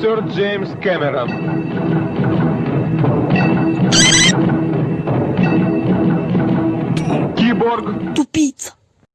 Сэр Джеймс Кэмерон. Киборг. Тупица.